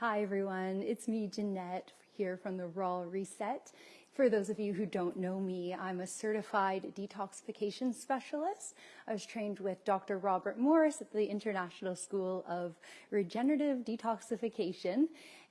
Hi, everyone. It's me, Jeanette, here from the Raw Reset. For those of you who don't know me, I'm a certified detoxification specialist. I was trained with Dr. Robert Morse at the International School of Regenerative Detoxification.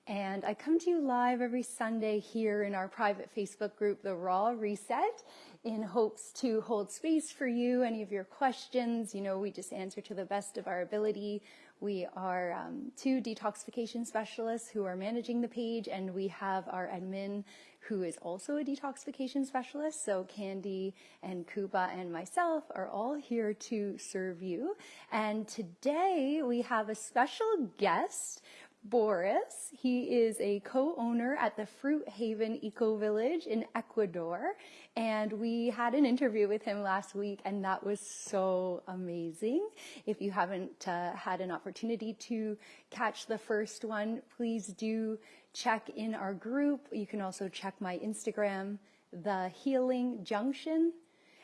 And I come to you live every Sunday here in our private Facebook group, The Raw Reset, in hopes to hold space for you, any of your questions. You know, we just answer to the best of our ability. We are um, two detoxification specialists who are managing the page, and we have our admin who is also a detoxification specialist. So Candy and Kuba and myself are all here to serve you. And today we have a special guest. Boris. He is a co-owner at the Fruit Haven Eco Village in Ecuador. And we had an interview with him last week and that was so amazing. If you haven't uh, had an opportunity to catch the first one, please do check in our group. You can also check my Instagram, The Healing Junction.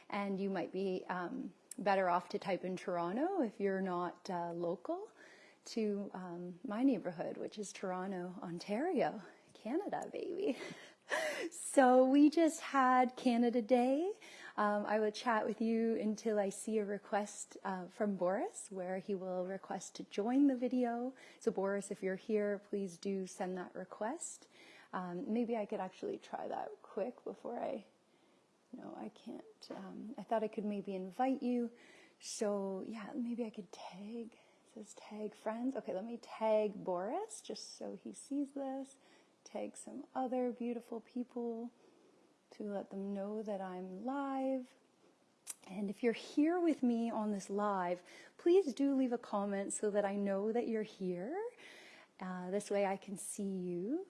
And you might be um, better off to type in Toronto if you're not uh, local to um, my neighborhood, which is Toronto, Ontario, Canada, baby. so we just had Canada Day. Um, I will chat with you until I see a request uh, from Boris where he will request to join the video. So Boris, if you're here, please do send that request. Um, maybe I could actually try that quick before I, no, I can't. Um, I thought I could maybe invite you. So yeah, maybe I could tag says tag friends. Okay, let me tag Boris just so he sees this. Tag some other beautiful people to let them know that I'm live. And if you're here with me on this live, please do leave a comment so that I know that you're here. Uh, this way I can see you.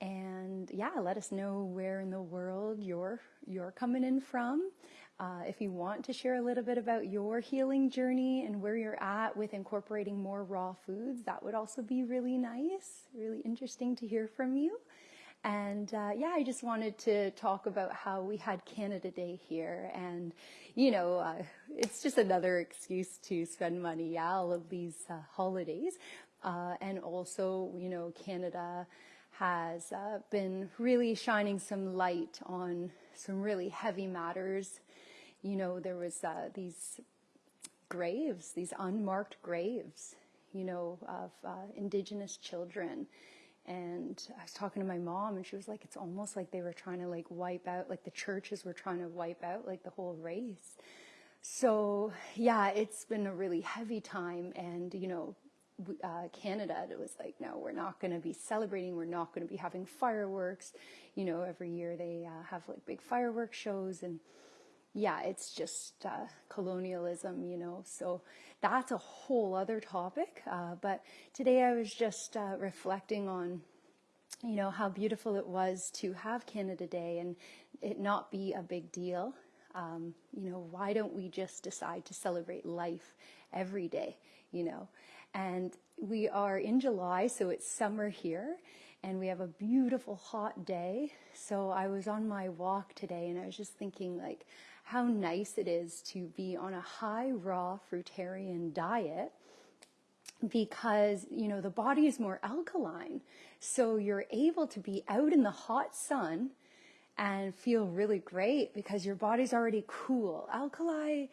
And yeah, let us know where in the world you're, you're coming in from. Uh, if you want to share a little bit about your healing journey and where you're at with incorporating more raw foods, that would also be really nice, really interesting to hear from you. And uh, yeah, I just wanted to talk about how we had Canada Day here. And, you know, uh, it's just another excuse to spend money, yeah, all of these uh, holidays. Uh, and also, you know, Canada has uh, been really shining some light on some really heavy matters you know, there was uh, these graves, these unmarked graves, you know, of uh, indigenous children. And I was talking to my mom and she was like, it's almost like they were trying to like wipe out, like the churches were trying to wipe out like the whole race. So yeah, it's been a really heavy time and, you know, uh, Canada, it was like, no, we're not going to be celebrating. We're not going to be having fireworks. You know, every year they uh, have like big fireworks shows and, yeah, it's just uh, colonialism, you know. So that's a whole other topic. Uh, but today I was just uh, reflecting on, you know, how beautiful it was to have Canada Day and it not be a big deal. Um, you know, why don't we just decide to celebrate life every day, you know? And we are in July, so it's summer here and we have a beautiful hot day. So I was on my walk today and I was just thinking like, how nice it is to be on a high raw fruitarian diet because you know the body is more alkaline. So you're able to be out in the hot sun and feel really great because your body's already cool. Alkali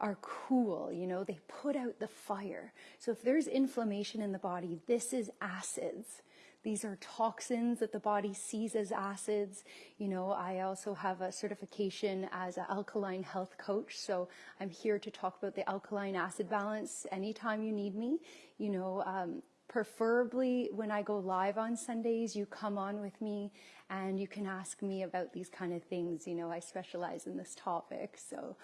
are cool you know they put out the fire. So if there's inflammation in the body this is acids these are toxins that the body sees as acids. You know, I also have a certification as an alkaline health coach. So I'm here to talk about the alkaline acid balance anytime you need me. You know, um, preferably when I go live on Sundays, you come on with me and you can ask me about these kind of things. You know, I specialize in this topic. So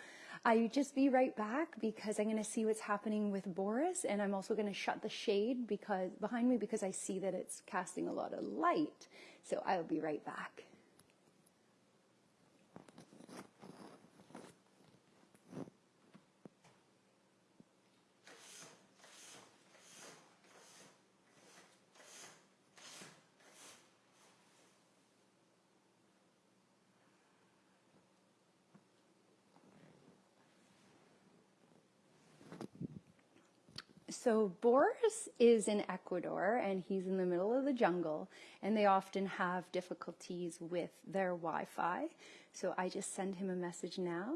I just be right back because I'm going to see what's happening with Boris and I'm also going to shut the shade because behind me because I see that it's casting a lot of light. So I'll be right back. So Boris is in Ecuador and he's in the middle of the jungle and they often have difficulties with their Wi-Fi. So I just send him a message now.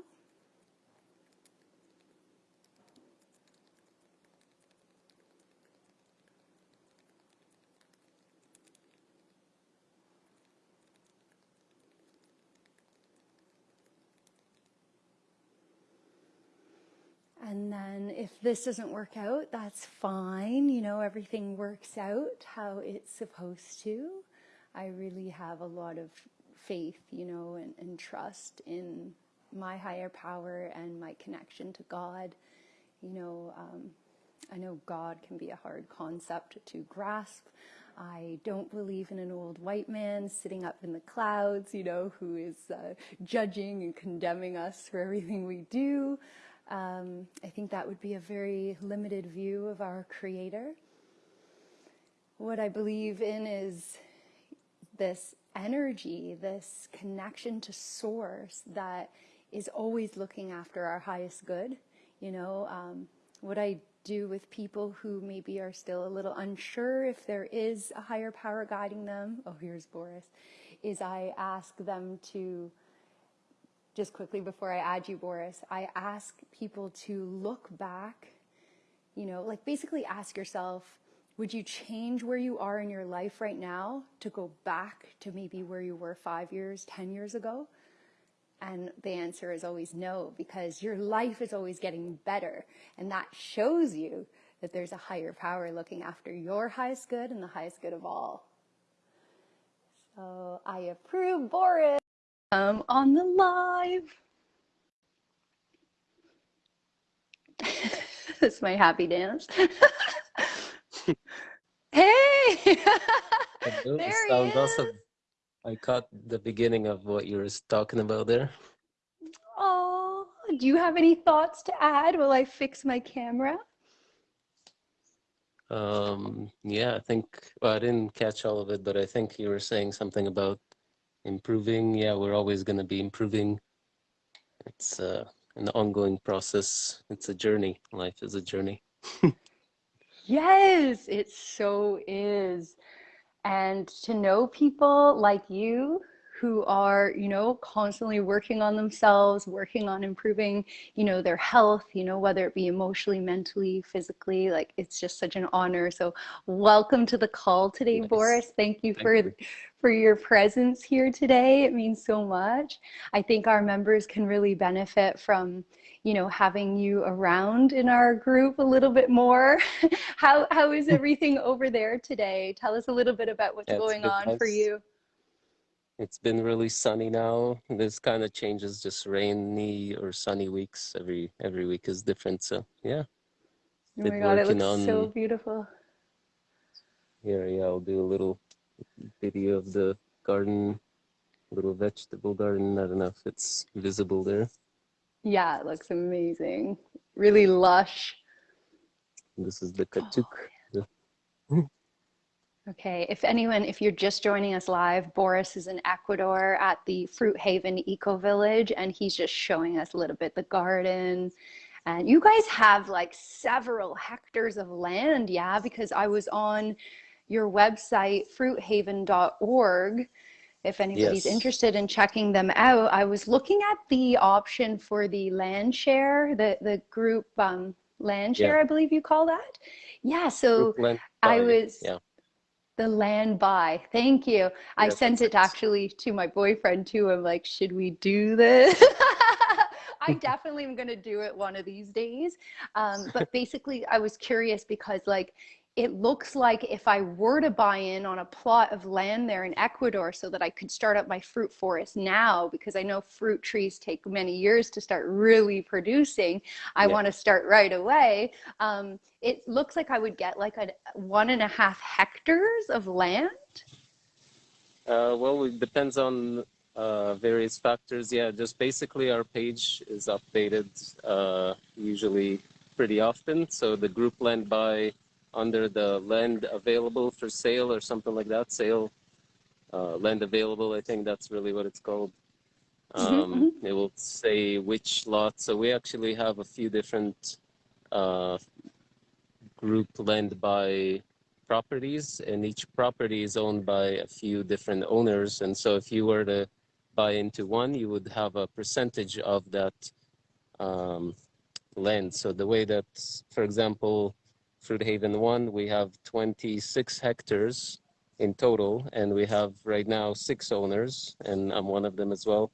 And then if this doesn't work out, that's fine. You know, everything works out how it's supposed to. I really have a lot of faith, you know, and, and trust in my higher power and my connection to God. You know, um, I know God can be a hard concept to grasp. I don't believe in an old white man sitting up in the clouds, you know, who is uh, judging and condemning us for everything we do. Um, I think that would be a very limited view of our Creator. What I believe in is this energy, this connection to Source that is always looking after our highest good. You know, um, what I do with people who maybe are still a little unsure if there is a higher power guiding them. Oh, here's Boris. Is I ask them to just quickly before I add you, Boris, I ask people to look back, you know, like basically ask yourself, would you change where you are in your life right now to go back to maybe where you were five years, 10 years ago? And the answer is always no, because your life is always getting better. And that shows you that there's a higher power looking after your highest good and the highest good of all. So I approve, Boris um, on the live. That's my happy dance. hey! there sounds awesome. I caught the beginning of what you were talking about there. Oh, do you have any thoughts to add while I fix my camera? Um, yeah, I think, well, I didn't catch all of it, but I think you were saying something about improving. Yeah, we're always going to be improving. It's uh, an ongoing process. It's a journey. Life is a journey. yes, it so is. And to know people like you who are, you know, constantly working on themselves, working on improving, you know, their health, you know, whether it be emotionally, mentally, physically, like it's just such an honor. So welcome to the call today, nice. Boris. Thank you Thank for you. for your presence here today. It means so much. I think our members can really benefit from, you know, having you around in our group a little bit more. how how is everything over there today? Tell us a little bit about what's yeah, going on nice. for you it's been really sunny now. This kind of changes, just rainy or sunny weeks. Every every week is different. So yeah. Oh my god, it looks on... so beautiful. Here, yeah, I'll do a little video of the garden, little vegetable garden. I don't know if it's visible there. Yeah, it looks amazing. Really lush. This is the katuk. Oh, Okay, if anyone, if you're just joining us live, Boris is in Ecuador at the Fruit Haven Eco Village, and he's just showing us a little bit the garden. And you guys have like several hectares of land, yeah? Because I was on your website, fruithaven.org. If anybody's yes. interested in checking them out, I was looking at the option for the land share, the, the group um, land share, yeah. I believe you call that. Yeah, so I was. Yeah the land buy. Thank you. I sent it actually to my boyfriend too. I'm like, should we do this? I definitely am going to do it one of these days. Um, but basically, I was curious because like it looks like if I were to buy in on a plot of land there in Ecuador so that I could start up my fruit forest now, because I know fruit trees take many years to start really producing, I yeah. want to start right away. Um, it looks like I would get like a one and a half hectares of land. Uh, well, it depends on uh, various factors. Yeah, just basically our page is updated uh, usually pretty often. So the group land buy under the land available for sale or something like that. Sale, uh, land available, I think that's really what it's called. Mm-hmm, um, mm-hmm. It will say which lot. So we actually have a few different uh, group land by properties, and each property is owned by a few different owners. And so, if you were to buy into one, you would have a percentage of that um, land. So the way that, for example, Fruit Haven 1, we have 26 hectares in total, and we have right now six owners, and I'm one of them as well,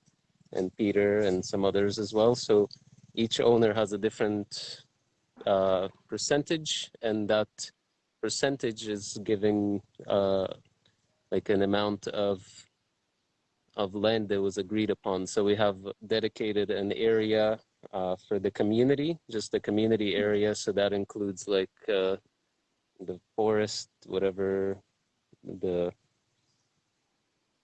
and Peter and some others as well. So each owner has a different uh, percentage, and that percentage is giving uh, like an amount of of land that was agreed upon. So we have dedicated an area uh, for the community, just the community area. So that includes like uh, the forest, whatever, the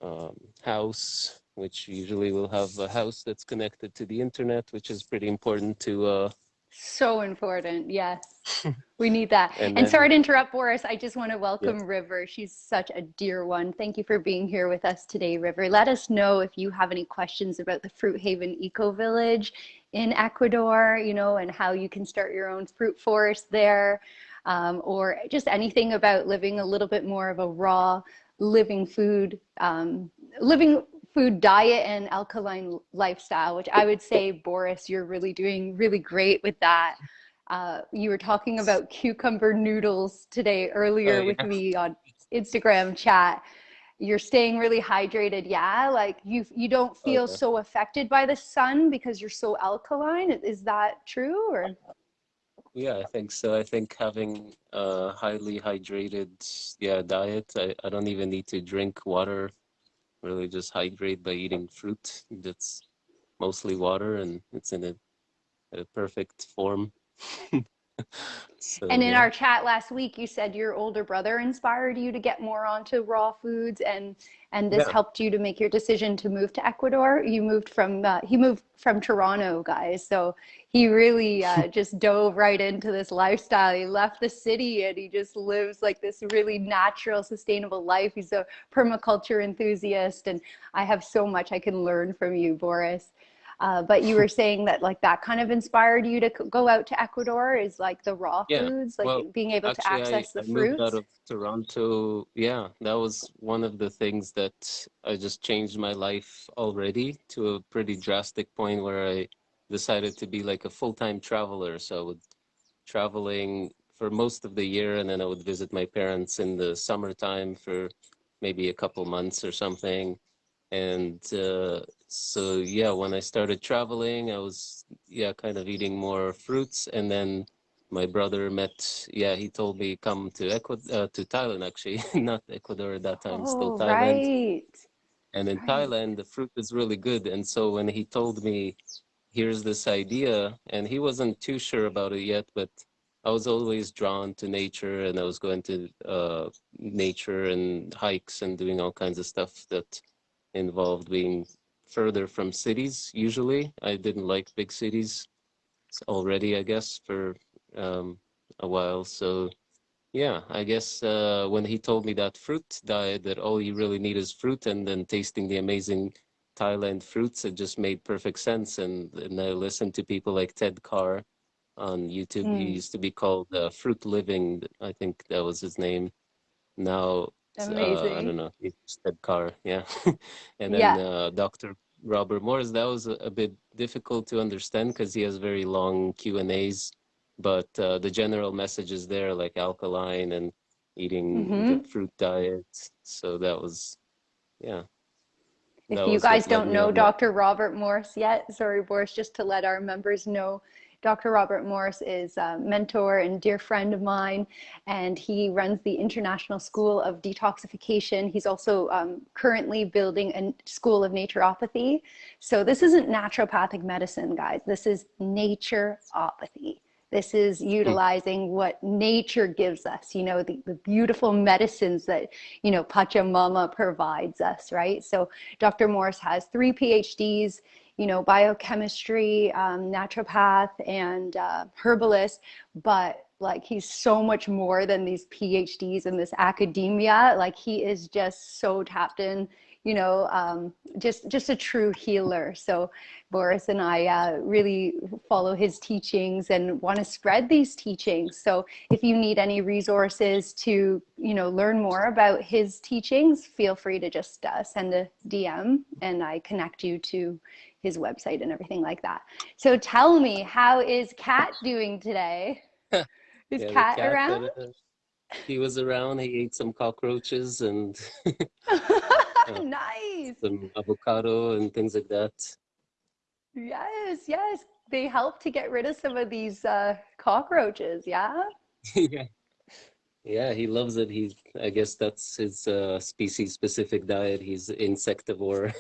um, house, which usually will have a house that's connected to the internet, which is pretty important to uh, so important. Yes. we need that. And And, then- sorry to interrupt, Boris. I just want to welcome River. She's such a dear one. Thank you for being here with us today, River. Let us know if you have any questions about the Fruit Haven Eco Village in Ecuador, you know, and how you can start your own fruit forest there, um, or just anything about living a little bit more of a raw, living food, um, living food diet and alkaline lifestyle, which I would say, Boris, you're really doing really great with that. Uh, you were talking about cucumber noodles today earlier Oh, with me on Instagram chat. You're staying really hydrated, yeah? Like you you don't feel yeah. so affected by the sun because you're so alkaline. Is that true or uh, Yeah, I think so. I think having a highly hydrated, yeah, diet, I, I don't even need to drink water. Really just hydrate by eating fruit. That's mostly water and it's in a, a perfect form. So, And in yeah. our chat last week, you said your older brother inspired you to get more onto raw foods, and and this Yeah. helped you to make your decision to move to Ecuador. You moved from uh, he moved from Toronto, guys. So he really uh, just dove right into this lifestyle. He left the city and he just lives like this really natural, sustainable life. He's a permaculture enthusiast, and I have so much I can learn from you, Boris. Uh, but you were saying that like that kind of inspired you to go out to Ecuador is like the raw Yeah, foods, like well, being able to Actually, I, access the I moved out of Toronto. Yeah, that was one of the things that I just changed my life already to a pretty drastic point where I decided to be like a full-time traveler. So I would traveling for most of the year, and then I would visit my parents in the summertime for maybe a couple months or something. And uh, so, yeah, when I started traveling, I was, yeah, kind of eating more fruits. And then my brother met, yeah, he told me come to Ecuador, uh, to Thailand actually, not Ecuador at that time, still Oh, Thailand. right. And in Right. Thailand, the fruit is really good. And so when he told me, here's this idea, and he wasn't too sure about it yet, but I was always drawn to nature and I was going to uh, nature and hikes and doing all kinds of stuff that involved being further from cities usually. I didn't like big cities already, I guess, for um, a while. So yeah, I guess uh, when he told me that fruit diet, that all you really need is fruit, and then tasting the amazing Thailand fruits, it just made perfect sense. And, and I listened to people like Ted Carr on YouTube. He Mm. used to be called uh, Fruit Living, I think that was his name. Now, uh, I don't know, Ted Carr, yeah. and then Yeah. uh, Dr. Robert Morse, that was a, a bit difficult to understand because he has very long Q and A's but uh, the general message is there like alkaline and eating Mhm. the fruit diet so that was yeah If that you guys don't know. Dr. Robert Morse yet, sorry, Boris, just to let our members know, Dr. Robert Morse is a mentor and dear friend of mine, and he runs the International School of Detoxification. He's also um, currently building a school of naturopathy. So this isn't naturopathic medicine, guys. This is naturopathy. This is utilizing what nature gives us, you know, the, the beautiful medicines that, you know, Pachamama provides us, right? So Dr. Morse has three PhDs, you know, biochemistry, um, naturopath, and uh, herbalist, but like he's so much more than these PhDs in this academia. Like he is just so tapped in, you know, um, just just a true healer. So Boris and I uh, really follow his teachings and want to spread these teachings. So if you need any resources to, you know, learn more about his teachings, feel free to just uh, send a DM and I connect you to his website and everything like that. So tell me, how is Kat doing today? Is Yeah, cat, around? uh, he was around. He ate some cockroaches and nice. some avocado and things like that. Yes, yes. They help to get rid of some of these uh, cockroaches, yeah? yeah. Yeah, he loves it. He's, I guess that's his uh, species-specific diet. He's insectivore.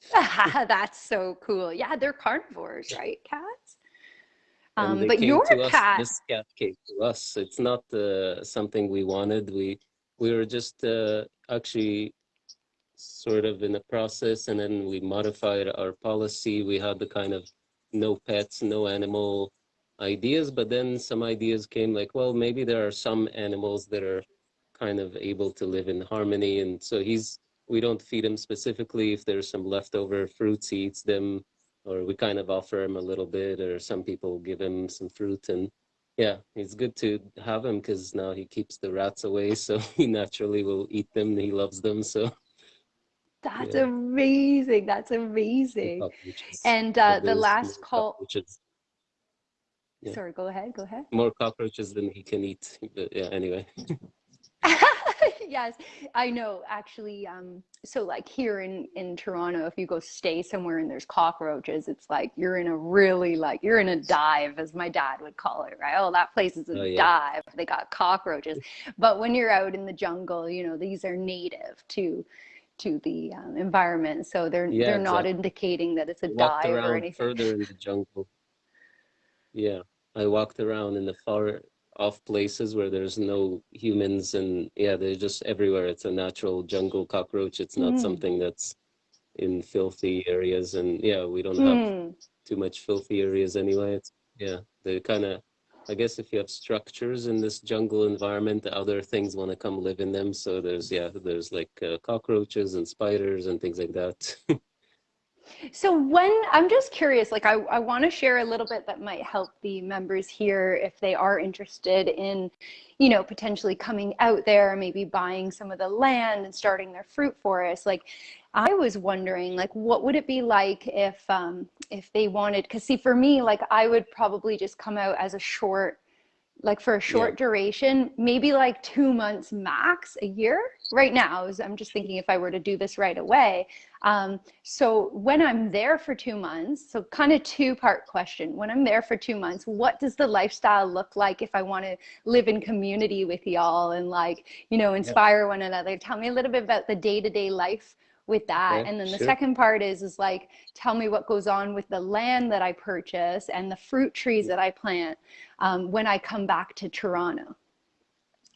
That's so cool. Yeah, they're carnivores, right, cats? Um, but your us. cat, This cat came to us. It's not uh, something we wanted. We we were just uh, actually sort of in the process, and then we modified our policy. We had the kind of no pets, no animal ideas, but then some ideas came like, well, maybe there are some animals that are kind of able to live in harmony, and so he's we don't feed him specifically. If there's some leftover fruits, he eats them or we kind of offer him a little bit, or some people give him some fruit. And yeah, it's good to have him because now he keeps the rats away, so he naturally will eat them. He loves them, so that's yeah. amazing. That's amazing. cockroaches. And uh, the last call. Yeah. sorry, go ahead, go ahead. More cockroaches than he can eat. But yeah, anyway. yes i know actually um so like here in in toronto if you go stay somewhere and there's cockroaches it's like you're in a really like you're in a dive as my dad would call it right oh that place is a Oh yeah. dive they got cockroaches but when you're out in the jungle you know these are native to to the um, environment so they're Yeah, they're not exactly. indicating that it's a dive or anything further in the jungle. Yeah, I walked around in the far off places where there's no humans and yeah, they're just everywhere. It's a natural jungle cockroach. It's not Mm. something that's in filthy areas and yeah, we don't have Hmm. too much filthy areas anyway. It's yeah, they're kind of I guess if you have structures in this jungle environment, other things want to come live in them. So there's yeah, there's like uh, cockroaches and spiders and things like that. So when I'm just curious, like I, I want to share a little bit that might help the members here if they are interested in, you know, potentially coming out there, maybe buying some of the land and starting their fruit forest. Like I was wondering, like what would it be like if um if they wanted, because see for me, like I would probably just come out as a short like for a Yeah. short duration, maybe like two months max a year. Right now, is- I'm just thinking if I were to do this right away. Um, so when I'm there for two months, so kind of two part question. When I'm there for two months, what does the lifestyle look like if I want to live in community with y'all and like, you know, Yeah. inspire one another? Tell me a little bit about the day to day life with that. Yeah, And then the sure. second part is, is like, tell me what goes on with the land that I purchase and the fruit trees that I plant um, when I come back to Toronto.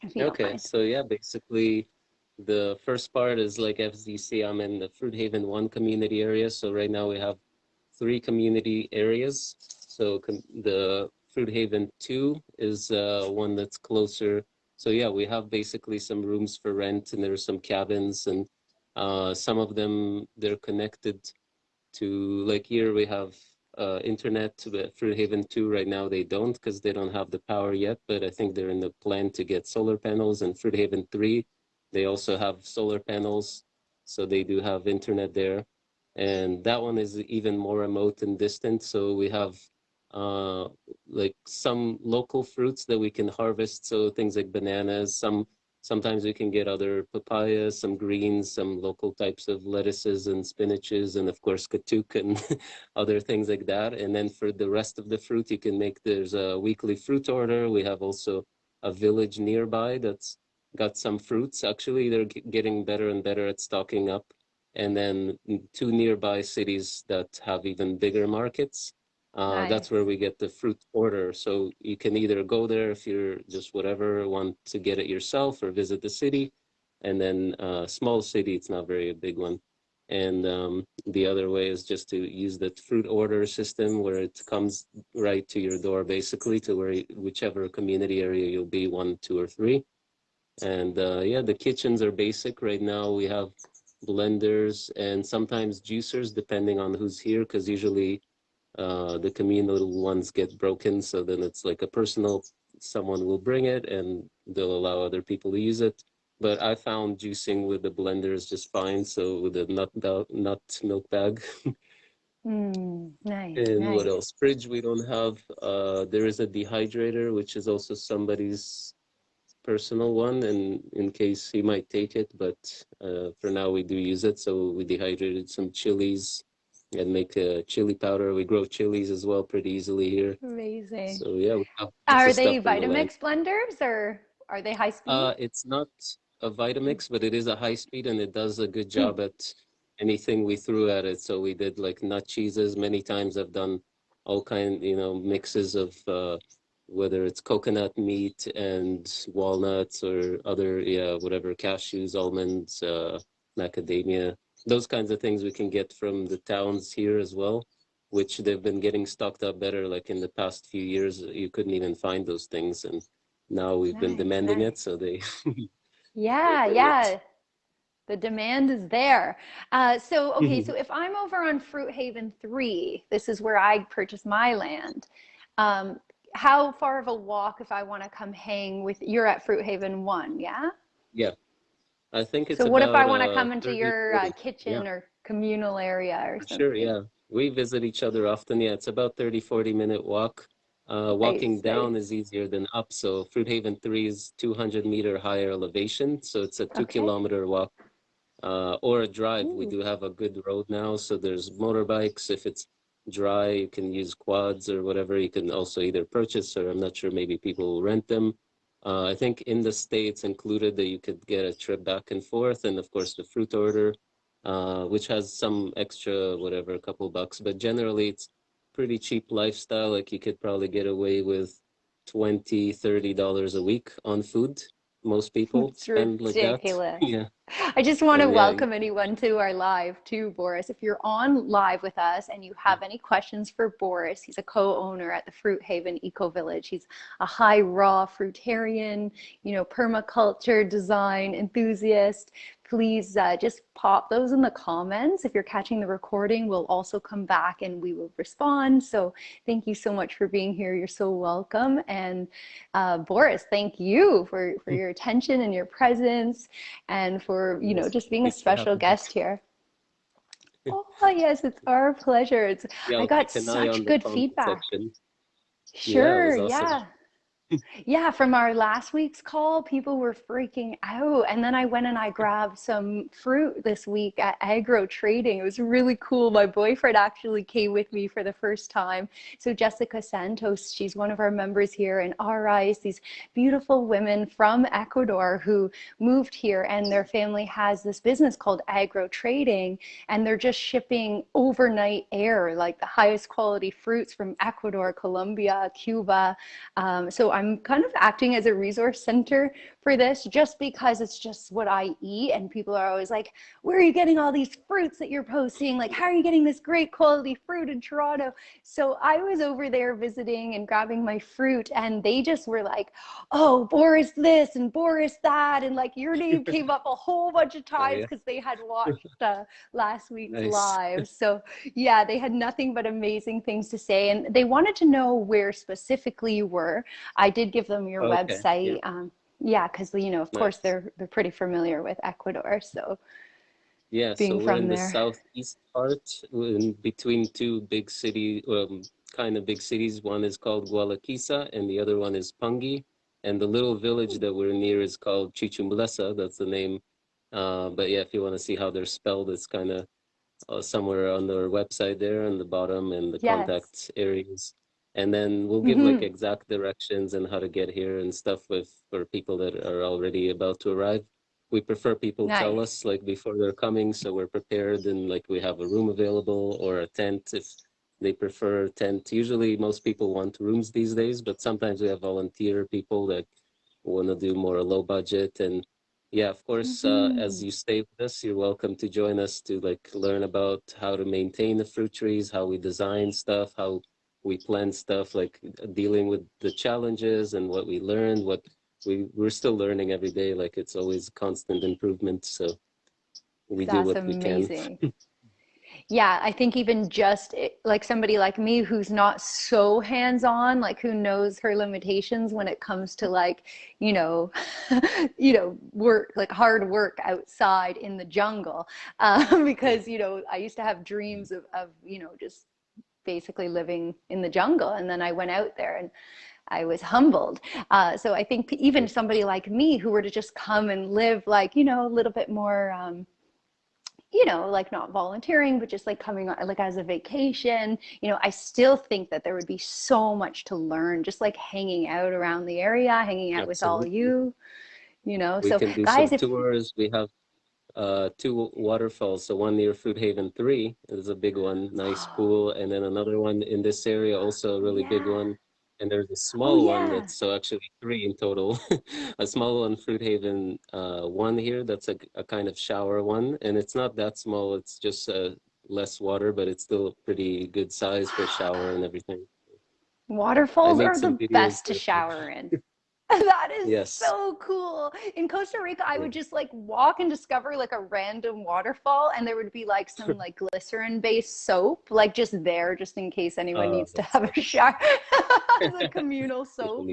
If you don't Okay, so yeah, basically the first part is like FZC, I'm in the Fruit Haven 1 community area. So right now we have three community areas. So com- the Fruit Haven 2 is uh, one that's closer. So yeah, we have basically some rooms for rent and there's some cabins and uh, some of them they're connected to like here we have uh, internet but Fruit Haven 2 right now they don't because they don't have the power yet but I think they're in the plan to get solar panels and Fruit Haven 3 they also have solar panels so they do have internet there. And that one is even more remote and distant so we have uh, like some local fruits that we can harvest so things like bananas some Sometimes we can get other papayas, some greens, some local types of lettuces and spinaches, and of course katuk and other things like that. And then for the rest of the fruit, you can make there's a weekly fruit order. We have also a village nearby that's got some fruits. Actually, they're getting better and better at stocking up. And then two nearby cities that have even bigger markets. Uh, that's where we get the fruit order. So you can either go there if you're just whatever, want to get it yourself or visit the city. And then uh, small city, it's not very a big one. And um, the other way is just to use the fruit order system where it comes right to your door, basically to where whichever community area you'll be, one, two, or three. And uh, yeah, the kitchens are basic. Right now we have blenders, and sometimes juicers, depending on who's here, because usually uh, the communal ones get broken. So then it's like a personal, someone will bring it and they'll allow other people to use it. But I found juicing with the blender is just fine. So with the nut, nut milk bag. Mm, nice. and nice. what else? Fridge we don't have. Uh, there is a dehydrator, which is also somebody's personal one and in case he might take it but uh, for now we do use it so we dehydrated some chilies and make a chili powder we grow chilies as well pretty easily here Amazing. so yeah we have Are they. Vitamix blenders or are they high speed? uh it's not a vitamix but it is a high speed and it does a good Hmm. job at anything we threw at it so we did like nut cheeses many times i've done all kind you know mixes of uh whether it's coconut meat and walnuts or other yeah whatever cashews almonds uh macadamia those kinds of things we can get from the towns here as well which they've been getting stocked up better like in the past few years you couldn't even find those things and now we've been demanding nice. it so they Yeah, yeah. The demand is there. Uh, so, okay, Mhm. so if I'm over on Fruit Haven 3, this is where I purchase my land. Um, how far of a walk if I want to come hang with you're at Fruit Haven 1, yeah? yeah i think it's So what if I want to uh, come into 30, your uh, 40. kitchen or communal area or something? Sure, yeah. We visit each other often. Yeah, it's about 30, 40 minute walk. Uh, walking down is easier than up. So Fruit Haven 3 is 200 meter higher elevation. So it's a two Okay. kilometer walk uh, or a drive. We do have a good road now. So there's motorbikes. If it's dry, you can use quads or whatever. You can also either purchase or I'm not sure, maybe people will rent them. Uh, I think in the States included that you could get a trip back and forth. And of course, the fruit order uh, which has some extra, whatever, a couple bucks. But generally, it's pretty cheap lifestyle. Like you could probably get away with 20 30 dollars a week on food. Most people It's spend like that. Yeah. I just want to yeah, welcome anyone to our live too, Boris. If you're on live with us and you have any questions for Boris, he's a co-owner at the Fruit Haven Eco Village. He's a high raw fruitarian, you know, permaculture design enthusiast. Please uh, just pop those in the comments. If you're catching the recording, we'll also come back and we will respond. So thank you so much for being here. You're so welcome. And uh, Boris, thank you for, for your attention and your presence and for, you know, just being a for special guest here. Oh, yes, it's our pleasure. It's, Yeah, I got keep an eye such good feedback. section. Sure, yeah. Yeah, from our last week's call, people were freaking out. And then I went and I grabbed some fruit this week at Agro Trading. It was really cool. My boyfriend actually came with me for the first time. So Jessica Santos, she's one of our members here, and Aris, these beautiful women from Ecuador who moved here, and their family has this business called Agro Trading, and they're just shipping overnight air, like the highest quality fruits from Ecuador, Colombia, Cuba. Um, so I'm kind of acting as a resource center for this just because it's just what I eat. And people are always like, where are you getting all these fruits that you're posting? Like, how are you getting this great quality fruit in Toronto? So I was over there visiting and grabbing my fruit, and they just were like, oh, Boris this and Boris that. And like, your name came up a whole bunch of times yeah. because they had watched uh, last week's Nice. live. So yeah, they had nothing but amazing things to say. And they wanted to know where specifically you were. I did give them your Okay, website. yeah. Um, yeah, because you know, of course, they're they're pretty familiar with Ecuador. So Yeah, being so we're from in the southeast part, in between two big city, um, kind of big cities. One is called Gualaquiza, and the other one is Pangui. And the little village that we're near is called Chuchumbletza. That's the name. Uh, but yeah, if you want to see how they're spelled, it's kind of uh, somewhere on their website there on the bottom and the Yes. contact areas. And then we'll give like Mhm. exact directions and how to get here and stuff with for people that are already about to arrive. We prefer people tell us like before they're coming, so we're prepared and like we have a room available or a tent if they prefer a tent. Usually most people want rooms these days, but sometimes we have volunteer people that want to do more low budget and yeah, of course, uh, as Mhm. you stay with us, you're welcome to join us to like learn about how to maintain the fruit trees, how we design stuff, how we plan stuff, like dealing with the challenges and what we learned, what we we're still learning every day. Like it's always constant improvement. So we That's do what amazing. we can. Yeah, I think even just it- like somebody like me who's not so hands-on, like who knows her limitations when it comes to like, you know, you know, work, like hard work outside in the jungle. Um, because, you know, I used to have dreams of, of, you know, just basically living in the jungle. And then I went out there and I was humbled. Uh, so I think even somebody like me who were to just come and live like, you know, a little bit more, um, you know, like not volunteering, but just like coming on, like as a vacation, you know, I still think that there would be so much to learn, just like hanging out around the area, hanging out with all you, you know. We So guys, if tours. We have uh, two waterfalls. So one near Fruit Haven 3 is a big one, nice pool. And then another one in this area, also a really big one. And there's a Oh small one that's so actually three in total. A small one, Fruit Haven uh, one here, that's a, a kind of shower one. And it's not that small, it's just uh, less water, but it's still pretty good size for shower and everything. Waterfalls are the videos. best to shower in. That is Yes. so cool. In Costa Rica, I would just like walk and discover like a random waterfall, and there would be like some like glycerin-based soap, like just there, just in case anyone Oh, needs to have a shower. A communal soap.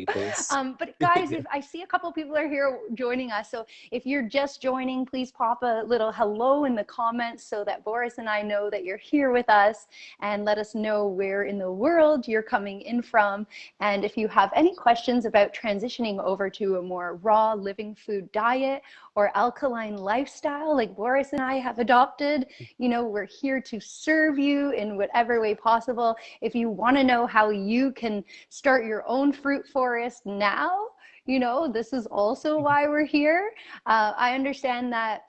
Um, but guys, if I see a couple people are here joining us, so if you're just joining, please pop a little hello in the comments so that Boris and I know that you're here with us, and let us know where in the world you're coming in from. And if you have any questions about transitioning over to a more raw living food diet or alkaline lifestyle like Boris and I have adopted, you know, we're here to serve you in whatever way possible. If you want to know how you can start your own fruit forest now, you know, this is also why we're here. Uh, I understand that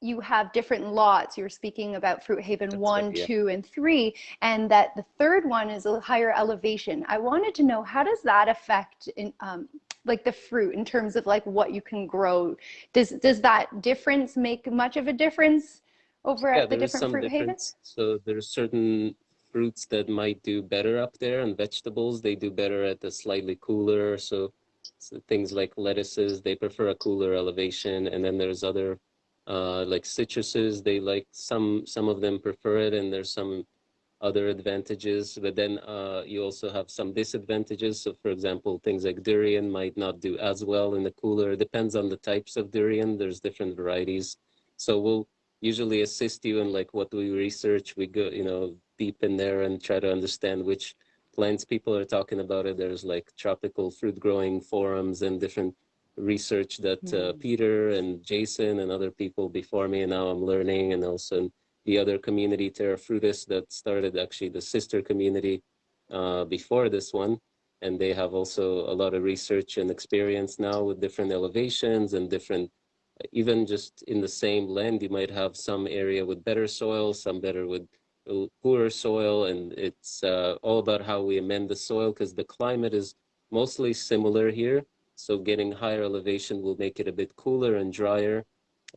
you have different lots. You're speaking about Fruit Haven That's one, right, yeah. two, and three, and that the third one is a higher elevation. I wanted to know how does that affect in um, like the fruit in terms of like what you can grow? Does does that difference make much of a difference over Yeah, at the different Fruit Havens? So there's certain fruits that might do better up there, and vegetables they do better at the slightly cooler. So, so things like lettuces, they prefer a cooler elevation, and then there's other uh, like citruses. They like some some of them prefer it, and there's some other advantages. But then uh, you also have some disadvantages. So, for example, things like durian might not do as well in the cooler. It depends on the types of durian. There's different varieties. So we'll usually assist you in like what we research. We go, you know, deep in there and try to understand which plants people are talking about it. There's like tropical fruit growing forums and different research that uh, Mm. Peter and Jason and other people before me and now I'm learning and also the other community Terra Frutis that started actually the sister community uh, before this one. And they have also a lot of research and experience now with different elevations and different even just in the same land you might have some area with better soil some better with poorer soil. And it's uh, all about how we amend the soil because the climate is mostly similar here. So getting higher elevation will make it a bit cooler and drier.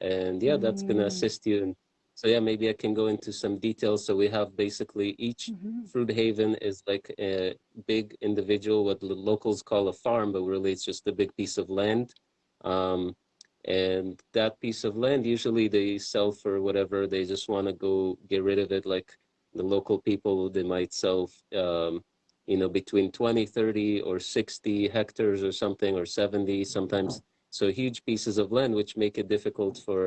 And yeah that's going to Mm. assist you and so yeah maybe i can go into some details. So we have basically each Mhm. fruit haven is like a big individual what the locals call a farm but really it's just a big piece of land. Um, and that piece of land usually they sell for whatever. They just want to go get rid of it. Like the local people they might sell um, you know between 20 30 or 60 hectares or something or 70 sometimes. So huge pieces of land which make it difficult for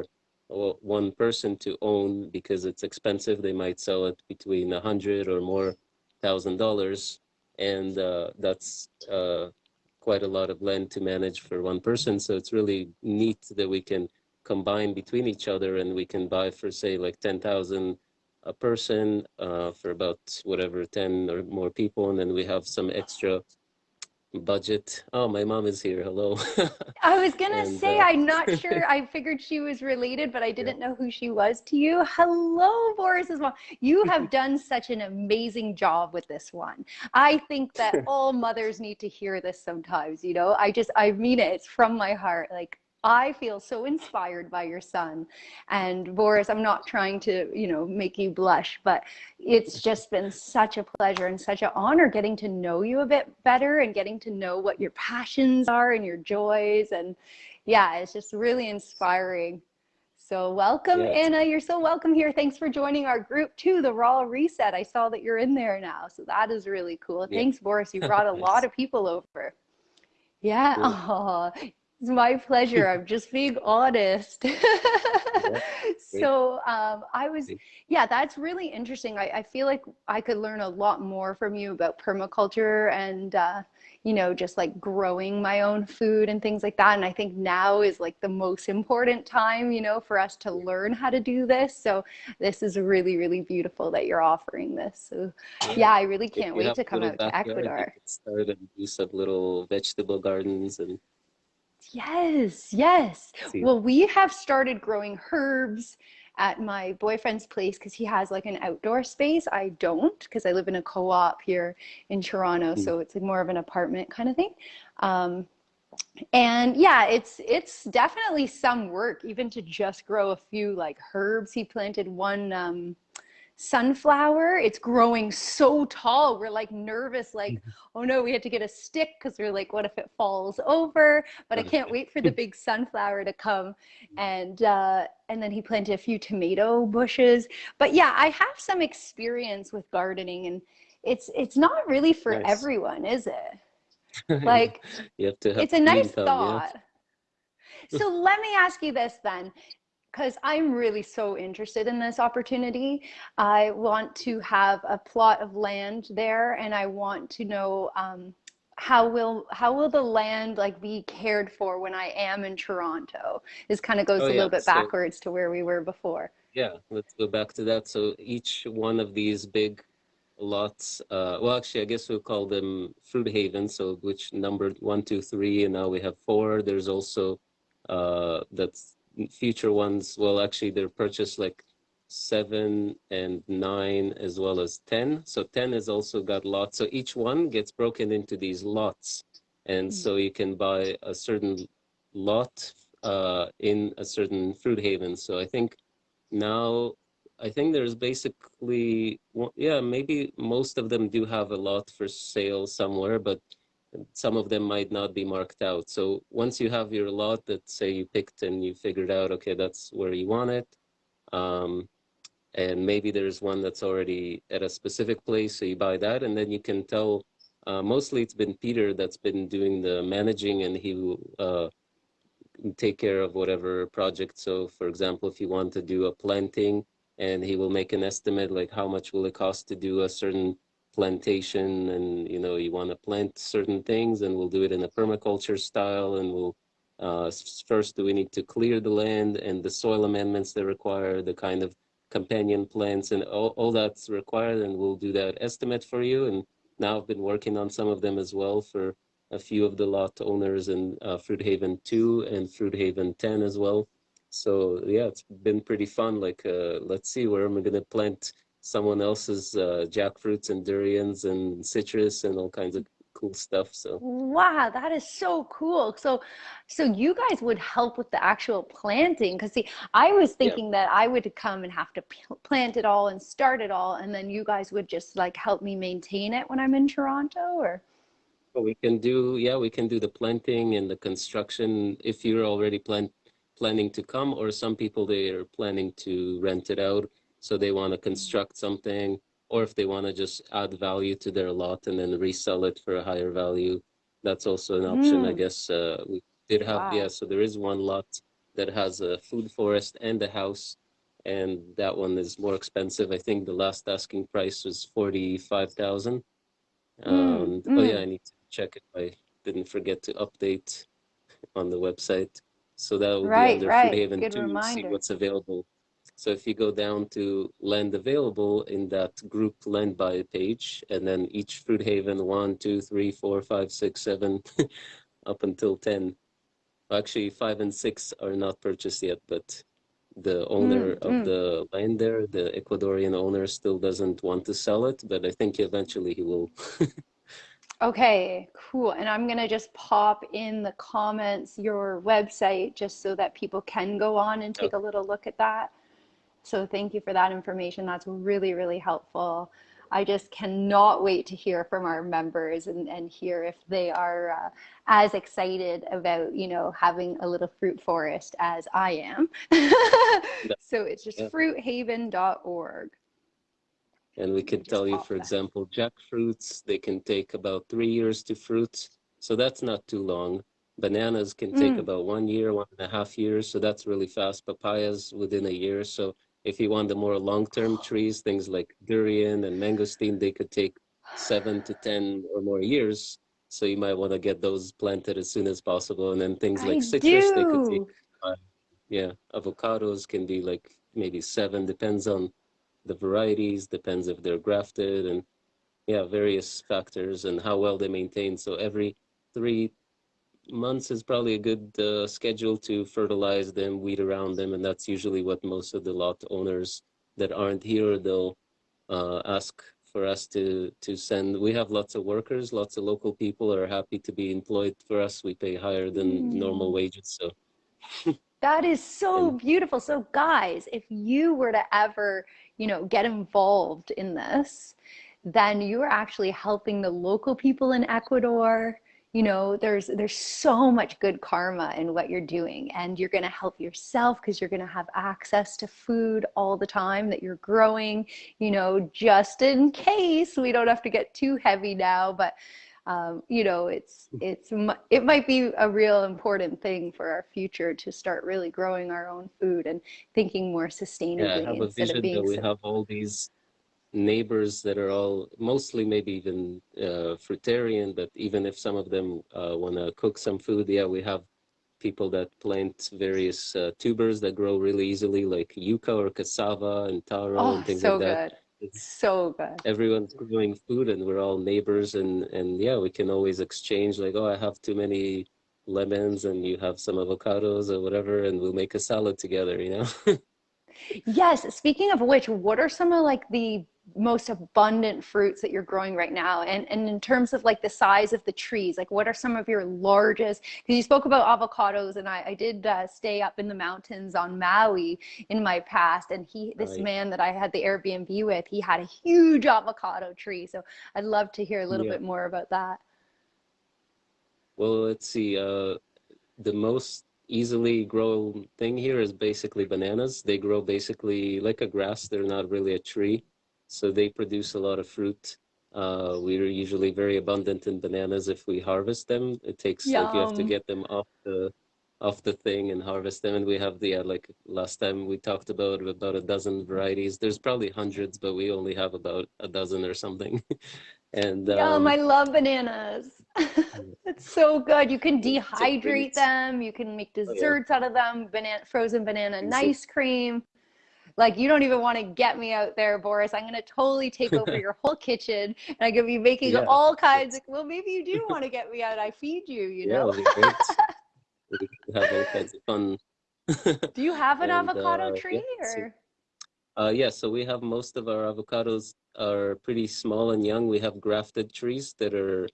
one person to own because it's expensive they might sell it between a hundred or more thousand dollars and uh, that's uh, quite a lot of land to manage for one person. So it's really neat that we can combine between each other and we can buy for say like 10,000 a person uh, for about whatever 10 or more people. And then we have some extra budget. Oh, my mom is here. Hello. I was gonna And, say, uh, I'm not sure. I figured she was related, but I didn't know who she was to you. Hello, Boris's mom. You have done such an amazing job with this one. I think that all mothers need to hear this sometimes, you know. I just, I mean it. It's from my heart. Like, I feel so inspired by your son. And Boris, I'm not trying to, you know, make you blush, but it's just been such a pleasure and such an honor getting to know you a bit better and getting to know what your passions are and your joys. And yeah, it's just really inspiring. So welcome, Yeah. Anna. You're so welcome here. Thanks for joining our group too, the Raw Reset. I saw that you're in there now. So that is really cool. Yeah. Thanks, Boris. You brought a lot of people over. Yeah. Cool. it's my pleasure. I'm just being honest. so um, I was, yeah, that's really interesting. I, I feel like I could learn a lot more from you about permaculture and, uh, you know, just like growing my own food and things like that. And I think now is like the most important time, you know, for us to learn how to do this. So this is really, really beautiful that you're offering this. So yeah, I really can't wait to come out to Ecuador. start and do some little vegetable gardens and Yes, yes. Well, we have started growing herbs at my boyfriend's place because he has like an outdoor space. I don't because I live in a co-op here in Toronto, Mm. so it's like more of an apartment kind of thing. Um, and yeah, it's it's definitely some work even to just grow a few like herbs. He planted one um, sunflower. It's growing so tall. We're like nervous, like, oh no, we had to get a stick because we're like, what if it falls over? But I can't wait for the big sunflower to come. And uh, and then he planted a few tomato bushes. But yeah, I have some experience with gardening, and it's it's not really for Nice. everyone, is it? Like you have to have it's a nice thumb, yeah. thought. So let me ask you this then, because I'm really so interested in this opportunity. I want to have a plot of land there, and I want to know um, how will how will the land like be cared for when I am in Toronto? This kind of goes Oh a yeah, little bit so backwards to where we were before. yeah, let's go back to that. So each one of these big lots, uh, well, actually, I guess we'll call them fruit havens. So which numbered one, two, three, and now we have four. There's also uh, that's future ones. Well, actually, they're purchased like seven and nine as well as ten. So ten has also got lots. So each one gets broken into these lots, and Mm. so you can buy a certain lot uh, in a certain fruit haven. So I think now I think there's basically yeah maybe most of them do have a lot for sale somewhere, but some of them might not be marked out. So once you have your lot that say you picked and you figured out okay that's where you want it, um, and maybe there's one that's already at a specific place, so you buy that, and then you can tell. Uh, mostly it's been Peter that's been doing the managing, and he will uh, take care of whatever project. So, for example, if you want to do a planting, and he will make an estimate like how much will it cost to do a certain plantation, and you know you want to plant certain things, and we'll do it in a permaculture style, and we'll uh, first do we need to clear the land and the soil amendments that require the kind of companion plants and all, all that's required, and we'll do that estimate for you. And now I've been working on some of them as well for a few of the lot owners in uh, Fruit Haven 2 and Fruit Haven 10 as well. So yeah, it's been pretty fun. Like, uh, let's see, where am I going to plant someone else's uh, jackfruits and durians and citrus and all kinds of cool stuff. So Wow, that is so cool. So, so you guys would help with the actual planting? Because see, I was yeah, thinking that I would come and have to plant it all and start it all, and then you guys would just like help me maintain it when I'm in Toronto, or? Well, we can do, yeah, we can do the planting and the construction if you're already plan planning to come, or some people they are planning to rent it out, so they want to construct something, or if they want to just add value to their lot and then resell it for a higher value, that's also an option, I Mm, guess. Uh, we did have, yeah, so there is one lot that has a food forest and a house, and that one is more expensive. I think the last asking price was 45,000. Mm, oh yeah, I mm. need to check if I didn't forget to update on the website. So that will be Right, under Food right. Haven Good 2, see what's available. So if you go down to land available in that group land by page, and then each Fruit Haven, one, two, three, four, five, six, seven, up until 10. Actually, five and six are not purchased yet, but the owner Mm, of mm. the land there, the Ecuadorian owner, still doesn't want to sell it, but I think eventually he will. Okay, cool. And I'm gonna just pop in the comments your website just so that people can go on and take a little look at that. So thank you for that information. That's really, really helpful. I just cannot wait to hear from our members and, and hear if they are uh, as excited about, you know, having a little fruit forest as I am. so it's just Yeah. fruithaven.org. And we can tell you, for that. example, jackfruits, they can take about three years to fruit. So that's not too long. Bananas can take Mm. about one year, one and a half years. So that's really fast. Papayas within a year. So if you want the more long-term oh. trees, things like durian and mangosteen, they could take seven to 10 or more years. So you might want to get those planted as soon as possible. And then things I like citrus, they could take do. yeah, avocados can be like maybe seven, depends on the varieties, depends if they're grafted and yeah, various factors and how well they maintain. So every three months is probably a good uh, schedule to fertilize them, weed around them, and that's usually what most of the lot owners that aren't here they'll uh, ask for us to to send. We have lots of workers, lots of local people are happy to be employed for us. We pay higher than normal Mm. wages, so That is so and beautiful. So, guys, if you were to ever, you know, get involved in this, then you are actually helping the local people in Ecuador. You know, there's there's so much good karma in what you're doing, and you're going to help yourself because you're going to have access to food all the time that you're growing. You know, just in case we don't have to get too heavy now, but um, you know, it's it's it might be a real important thing for our future to start really growing our own food and thinking more sustainably Yeah, have a vision that we have all these neighbors that are all mostly maybe even uh, fruitarian, but even if some of them uh, want to cook some food, yeah, we have people that plant various uh, tubers that grow really easily, like yucca or cassava and taro Oh, and things so like that. good. It's So good. everyone's growing food and we're all neighbors and and yeah, we can always exchange like, oh, I have too many lemons and you have some avocados or whatever, and we'll make a salad together, you know? Yes, speaking of which, what are some of like the most abundant fruits that you're growing right now? And and in terms of like the size of the trees, like what are some of your largest? Because you spoke about avocados, and I, I did uh, stay up in the mountains on Maui in my past, and he, this Right. man that I had the Airbnb with, he had a huge avocado tree. So I'd love to hear a little Yeah. bit more about that. Well, let's see. Uh, the most easily grown thing here is basically bananas. They grow basically like a grass. They're not really a tree, so they produce a lot of fruit. Uh, we're usually very abundant in bananas if we harvest them. It takes like you have to get them off the off the thing and harvest them. And we have the uh, like last time we talked about about a dozen varieties. There's probably hundreds, but we only have about a dozen or something. And Yum, I um, love bananas. It's so good. You can dehydrate them, you can make oh yeah, desserts out of them, banana, frozen banana exactly. nice cream. Like you don't even want to get me out there, Boris. I'm gonna totally take over your whole kitchen and I'm gonna be making Yeah, all kinds of, well, maybe you do want to get me out. I feed you, you yeah, know? it'll be great. We have all kinds of fun. Do you have an And avocado uh, yeah, tree so uh, yeah, so we have most of our avocados are pretty small and young. We have grafted trees that are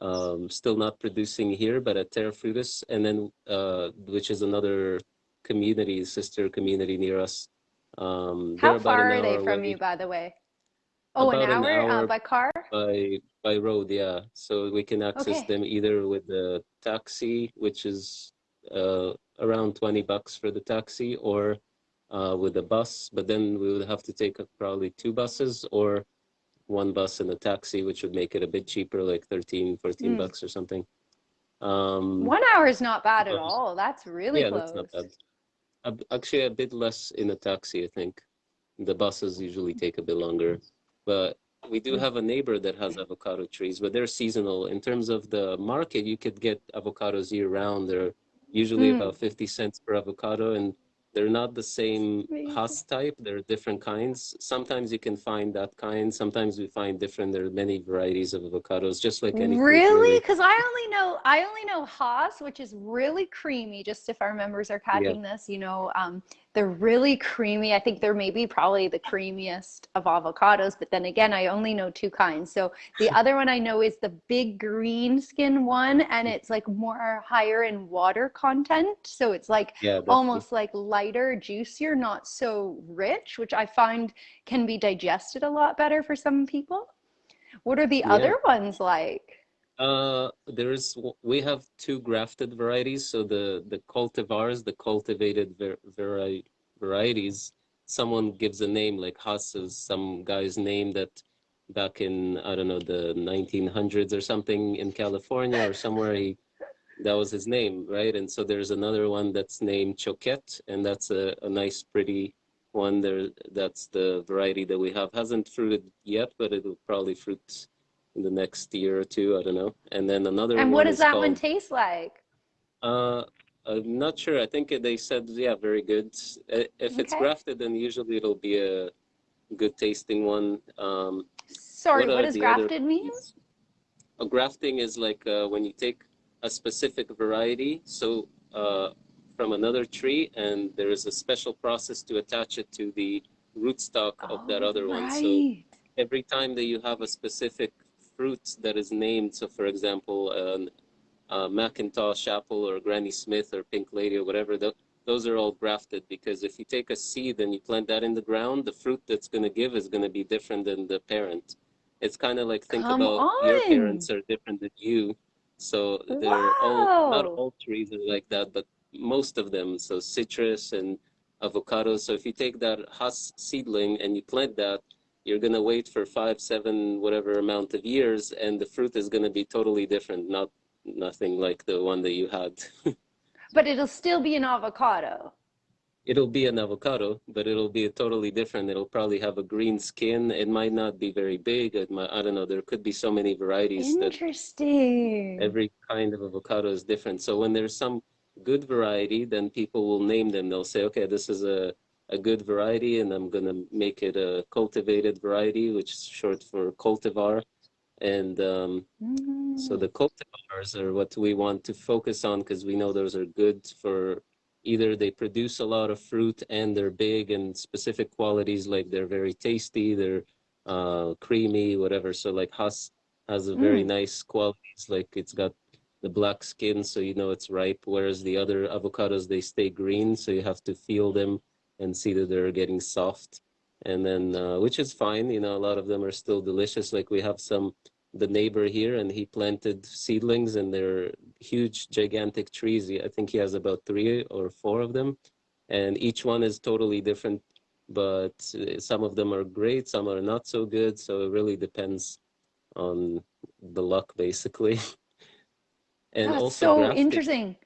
um, still not producing here, but at Terra Frutis, and then uh, which is another community, sister community near us. Um, How far are they from away, you, by the way? Oh, an about an hour uh, by car? by by road, yeah. So we can access Okay. them either with the taxi, which is uh, around 20 bucks for the taxi, or uh, with the bus. But then we would have to take probably two buses or one bus and a taxi, which would make it a bit cheaper, like 13, 14 Mm. bucks or something. Um, One hour is not bad at all. That's really yeah, that's not close. bad. Actually, a bit less in a taxi, I think. The buses usually take a bit longer. But we do have a neighbor that has avocado trees, but they're seasonal. In terms of the market, you could get avocados year round. They're usually Mm, about 50 cents per avocado, and they're not the same. Hass type. They're different kinds. Sometimes you can find that kind. Sometimes we find different. There are many varieties of avocados, just like any Really? Because I only know I only know Hass, which is really creamy. Just if our members are Yeah. catching this, you know, um, They're really creamy. I think they're maybe probably the creamiest of avocados, but then again, I only know two kinds. So the other one I know is the big green skin one, and it's like more higher in water content. So it's like Yeah, almost like lighter, juicier, not so rich, which I find can be digested a lot better for some people. What are the yeah. other ones like? Uh, there's we have two grafted varieties. So the the cultivars, the cultivated ver vari varieties, someone gives a name like Hass is some guy's name that back in I don't know the 1900s or something in California or somewhere he that was his name, right? And so there's another one that's named Choquette, and that's a, a nice, pretty one there. That's the variety that we have. Hasn't fruited yet, but it'll probably fruit in the next year or two. I don't know. And then another And what does that one taste like? uh, I'm not sure. I think they said, yeah, very good. If it's grafted, then usually it'll be a good tasting one. Um, Sorry, what what does grafted mean? A grafting is like uh, when you take a specific variety, so uh, from another tree, and there is a special process to attach it to the rootstock of that Oh, other one. So every time that you have a specific fruit that is named, so for example, an uh, McIntosh apple or Granny Smith or Pink Lady or whatever, tho- those are all grafted because if you take a seed and you plant that in the ground, the fruit that's going to give is going to be different than the parent. It's kind of like think Come about your parents are different than you. So they're all, not Wow. all trees are like that, but most of them. So citrus and avocados. So if you take that Hass seedling and you plant that, you're going to wait for five, seven, whatever amount of years, and the fruit is going to be totally different, not nothing like the one that you had. But it'll still be an avocado. It'll be an avocado, but it'll be totally different. It'll probably have a green skin. It might not be very big. It might, I don't know. There could be so many varieties that Interesting. every kind of avocado is different. So when there's some good variety, then people will name them. They'll say, okay, this is a, a good variety, and I'm gonna make it a cultivated variety, which is short for cultivar. And um, so Mm. the cultivars are what we want to focus on because we know those are good for either they produce a lot of fruit and they're big and specific qualities like they're very tasty, they're uh, creamy, whatever. So like Hass has a very Mm. nice qualities, like it's got the black skin, so you know it's ripe. Whereas the other avocados they stay green, so you have to feel them and see that they're getting soft. And then, uh, which is fine, you know, a lot of them are still delicious. Like we have some the neighbor here and he planted seedlings and they're huge gigantic trees i think he has about three or four of them and each one is totally different but uh, some of them are great some are not so good so it really depends on the luck basically and That's also so grafting interesting.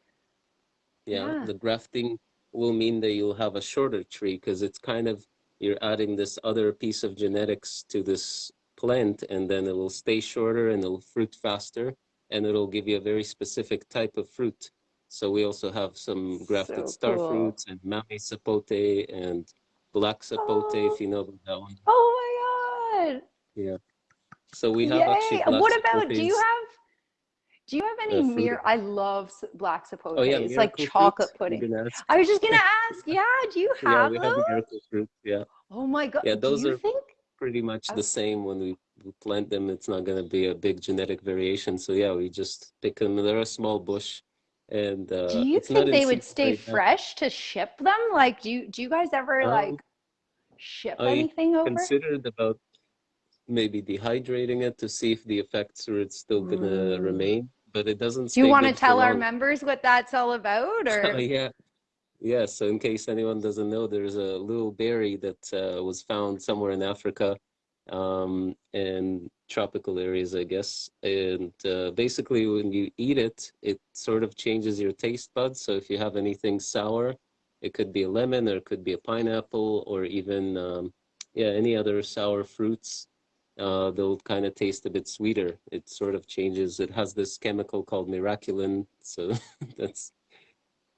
yeah Yeah. the grafting will mean that you'll have a shorter tree because it's kind of you're adding this other piece of genetics to this plant and then it will stay shorter and it'll fruit faster and it'll give you a very specific type of fruit so we also have some grafted So star cool. fruits and mamey sapote and black sapote Oh, if you know about that one oh my God. yeah so we have actually Yay. black What about, do you have, do you have any uh, fruit mir, I love black sapote. oh yeah It's like chocolate fruit you're pudding. I was just gonna ask, yeah, do you have yeah have we have those? miracle fruit yeah Oh my God. yeah Do those you are think? pretty much the same when we plant them. It's not going to be a big genetic variation. So yeah, we just pick them. They're a small bush, and Do uh, you think they would stay right now. fresh to ship them? Like, do you, do you guys ever Um, like ship I anything over? considered about maybe dehydrating it to see if the effects are still going to Ooh. remain, but it doesn't Do you want to tell our members what that's all about or? yeah. Yeah, so in case anyone doesn't know, there's a little berry that uh, was found somewhere in Africa, um, in tropical areas, I guess. And uh, basically, when you eat it, it sort of changes your taste buds. So if you have anything sour, it could be a lemon, or it could be a pineapple, or even um, yeah, any other sour fruits. Uh, they'll kind of taste a bit sweeter. It sort of changes. It has this chemical called miraculin, so that's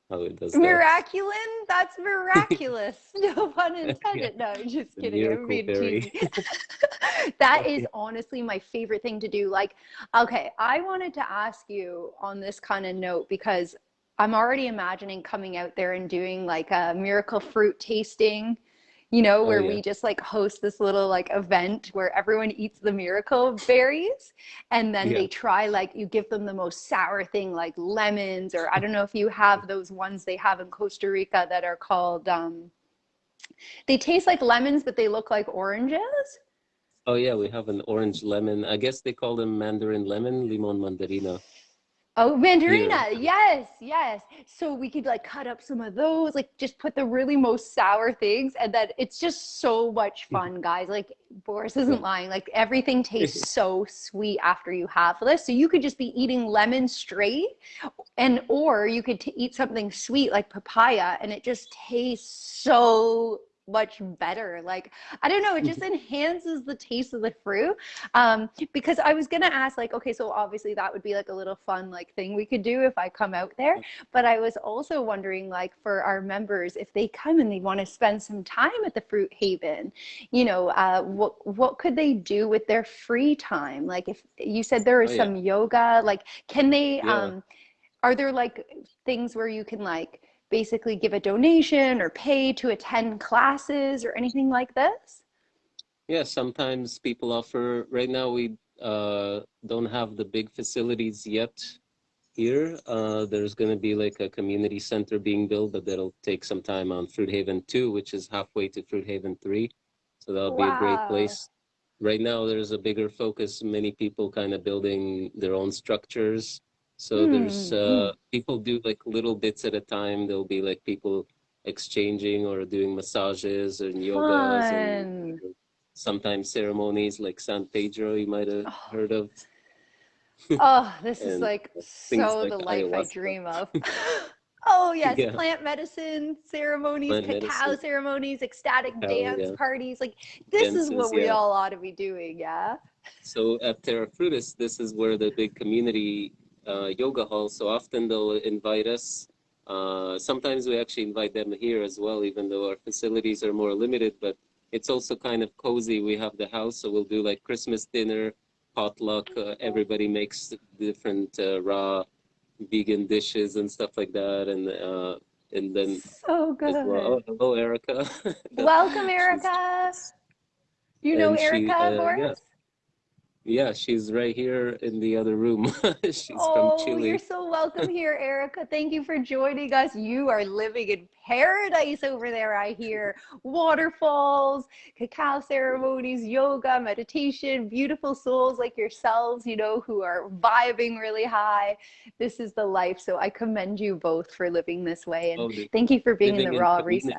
how it does that. Miraculin? That's miraculous. No pun intended. No, I'm just kidding. I'm being cheesy. That is honestly my favorite thing to do. Like, okay, I wanted to ask you on this kind of note because I'm already imagining coming out there and doing like a miracle fruit tasting you know, Oh where yeah. we just like host this little like event where everyone eats the miracle berries and then Yeah. they try like you give them the most sour thing like lemons or I don't know if you have those ones they have in Costa Rica that are called um they taste like lemons but they look like oranges. Oh yeah, we have an orange lemon. I guess they call them mandarin lemon, limon mandarina Oh, mandarina. Yes, yes. So we could like cut up some of those, like just put the really most sour things, and then it's just so much mm-hmm. fun, guys. Like Boris isn't lying. Like everything tastes so sweet after you have this. So you could just be eating lemon straight, and or you could t eat something sweet like papaya, and it just tastes so much better. Like I don't know, it just enhances the taste of the fruit. Um, because I was gonna ask, like, okay, so obviously that would be like a little fun like thing we could do if I come out there. But I was also wondering, like, for our members, if they come and they want to spend some time at the Fruit Haven, you know, uh, what what could they do with their free time? Like, if you said there is Oh yeah. some yoga, like, can they, Yeah. um, are there like things where you can like basically give a donation or pay to attend classes or anything like this? Yeah, sometimes people offer, right now we uh, don't have the big facilities yet here. Uh, there's going to be like a community center being built, but that'll take some time on Fruit Haven 2, which is halfway to Fruit Haven 3. So that'll be a great place. Right now, there's a bigger focus, many people kind of building their own structures. So there's Hmm. uh, people do like little bits at a time. There'll be like people exchanging or doing massages and yogas and sometimes ceremonies like San Pedro you might have Oh, heard of oh, this is like so like the life I dream of. Oh, yes, Yeah, plant medicine ceremonies, plant cacao medicine. ceremonies, ecstatic Hell dance yeah. parties. Like, this is what we yeah. all ought to be doing, yeah? So at Terra Frutis, this is where the big community yoga hall. So often they'll invite us. Uh, sometimes we actually invite them here as well, even though our facilities are more limited. But it's also kind of cozy. We have the house, so we'll do like Christmas dinner, potluck. Uh, everybody makes different uh, raw vegan dishes and stuff like that, and uh, and then So as well. good. Oh, hello, Erica. Welcome, Erica. You know and she Erica, uh, yeah Boris? Yeah she's right here in the other room. she's from Oh, you're Chile. so welcome here, Erica. Thank you for joining us. You are living in paradise over there, I hear. Waterfalls, cacao ceremonies, yoga, meditation, beautiful souls like yourselves, you know, who are vibing really high. This is the life. So I commend you both for living this way. And Oh, thank you for being in the in raw reset.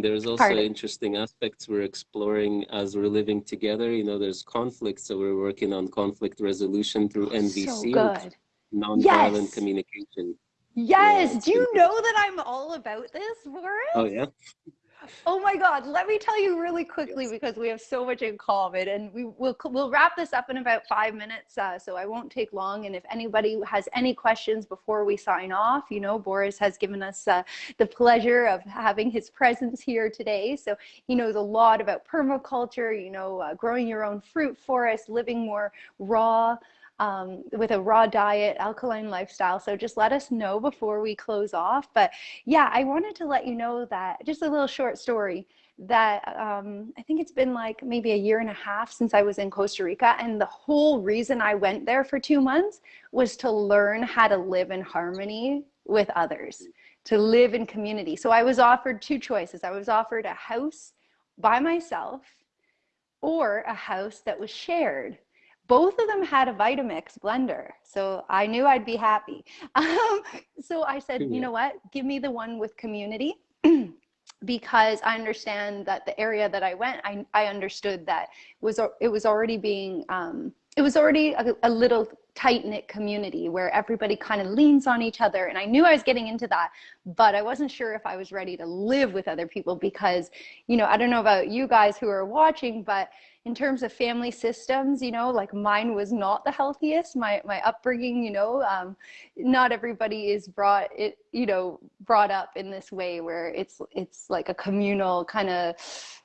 There's also Pardon. interesting aspects we're exploring as we're living together. You know, there's conflict, so we're working on conflict resolution through oh, So NVC, good. is nonviolent Yes. communication. Yeah, Yes. it's Do you know that I'm all about this, Warren? Oh yeah. Oh my God, let me tell you really quickly Yes. because we have so much in common and we will we'll wrap this up in about five minutes, uh, so I won't take long. And if anybody has any questions before we sign off, you know, Boris has given us uh, the pleasure of having his presence here today. So he knows a lot about permaculture, you know, uh, growing your own fruit forest, living more raw um, with a raw diet, alkaline lifestyle. So just let us know before we close off. But yeah, I wanted to let you know that just a little short story that um, I think it's been like maybe a year and a half since I was in Costa Rica. And the whole reason I went there for two months was to learn how to live in harmony with others, to live in community. So I was offered two choices. I was offered a house by myself or a house that was shared. Both of them had a Vitamix blender, so I knew I'd be happy. Um, so I said, you know what? Give me the one with community. because I understand that the area that I went, I, I understood that was it was already being um, it was already a, a little tight knit community where everybody kind of leans on each other, and I knew I was getting into that, but I wasn't sure if I was ready to live with other people because, you know, I don't know about you guys who are watching, but in terms of family systems, you know, like mine was not the healthiest. My my upbringing, you know, um, not everybody is brought it, you know, brought up in this way where it's it's like a communal kind of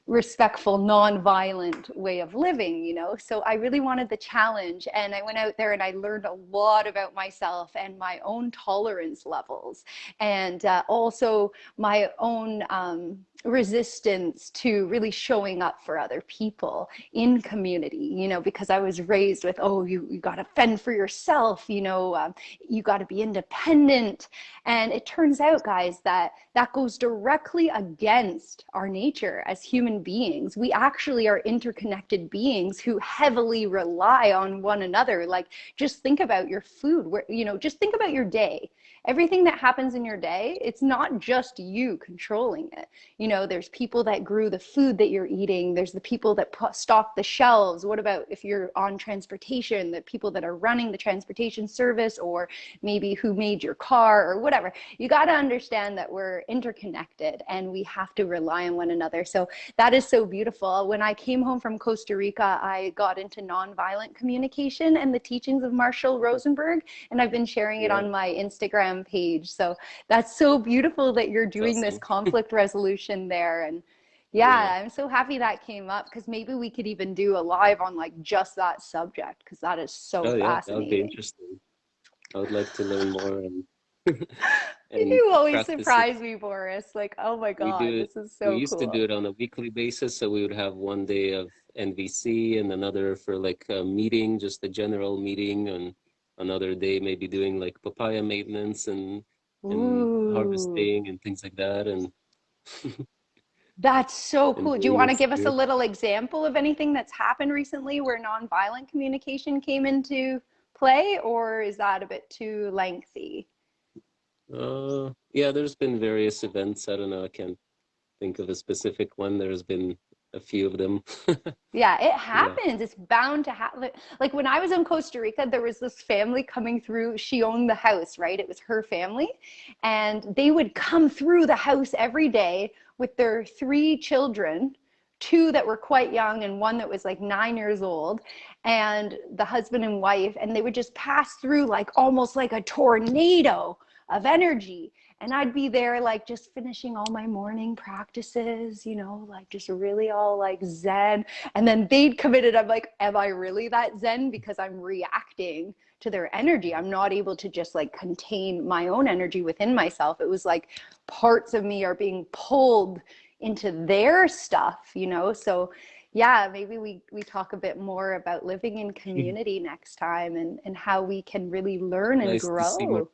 respectful, non-violent way of living, you know. So I really wanted the challenge, and I went out there and I learned a lot about myself and my own tolerance levels, and uh, also my own um, resistance to really showing up for other people in community. You know, because I was raised with, oh, you you got to fend for yourself. You know, um, you got to be independent, and it turns out, guys, that that goes directly against our nature as human beings. We actually are interconnected beings who heavily rely on one another. Like, just think about your food, where, you know, just think about your day everything that happens in your day, it's not just you controlling it. You know, there's people that grew the food that you're eating, there's the people that stock the shelves. What about if you're on transportation, the people that are running the transportation service, or maybe who made your car or whatever? You got to understand that we're interconnected and we have to rely on one another. So that is so beautiful. When I came home from Costa Rica, I got into nonviolent communication and the teachings of Marshall Rosenberg, and I've been sharing it on my Instagram Instagram page. So that's so beautiful that you're doing awesome. this conflict resolution there. And yeah, yeah, I'm so happy that came up because maybe we could even do a live on like just that subject because that is so oh, yeah, fascinating. That would be interesting. I would like to learn more and and you always surprise it. me, Boris. Like, oh my god, it, this is so. We used cool. to do it on a weekly basis, so we would have one day of NVC and another for like a meeting, just a general meeting, and another day maybe doing like papaya maintenance and, and harvesting and things like that and that's so cool. Do you want to give us a little example of anything that's happened recently where nonviolent communication came into play or is that a bit too lengthy? Uh yeah there's been various events. I don't know i can't think of a specific one. There's been a few of them. yeah, it happens. Yeah. It's bound to happen. Like when I was in Costa Rica, there was this family coming through. She owned the house, right? It was her family. And they would come through the house every day with their three children two that were quite young and one that was like nine years old and the husband and wife and they would just pass through like almost like a tornado of energy and I'd be there like just finishing all my morning practices, you know, like just really all like zen. And then they'd come in and I'm like, am I really that zen? Because I'm reacting to their energy. I'm not able to just like contain my own energy within myself. It was like parts of me are being pulled into their stuff, you know? So yeah, maybe we, we talk a bit more about living in community next time and, and how we can really learn and nice grow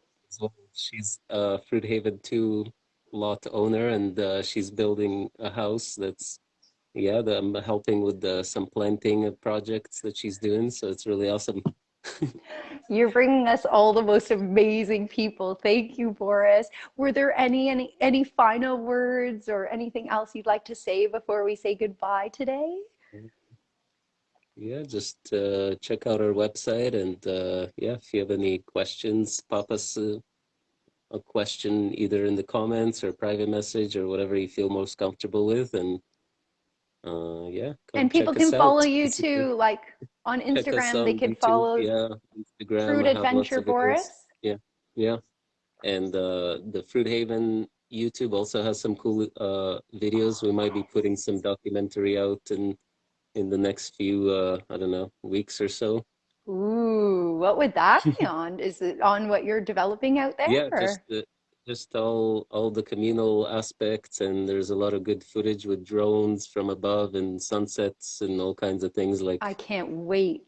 she's a Fruit Haven 2 lot owner and uh, she's building a house that's, yeah, the, I'm helping with the, some planting projects that she's doing. So it's really awesome. You're bringing us all the most amazing people. Thank you, Boris. Were there any, any, any final words or anything else you'd like to say before we say goodbye today? Yeah, just uh, check out our website and uh, yeah, if you have any questions, pop us uh, a question either in the comments or private message or whatever you feel most comfortable with and uh yeah and people can follow out. you too like on instagram they can YouTube, follow yeah instagram fruit adventure boris. Yeah yeah and uh the fruit haven youtube also has some cool uh videos. We might be putting some documentary out in in the next few uh i don't know weeks or so Ooh, what would that be on? Is it on what you're developing out there? Yeah, just the, just all all the communal aspects, and there's a lot of good footage with drones from above and sunsets and all kinds of things like. I can't wait.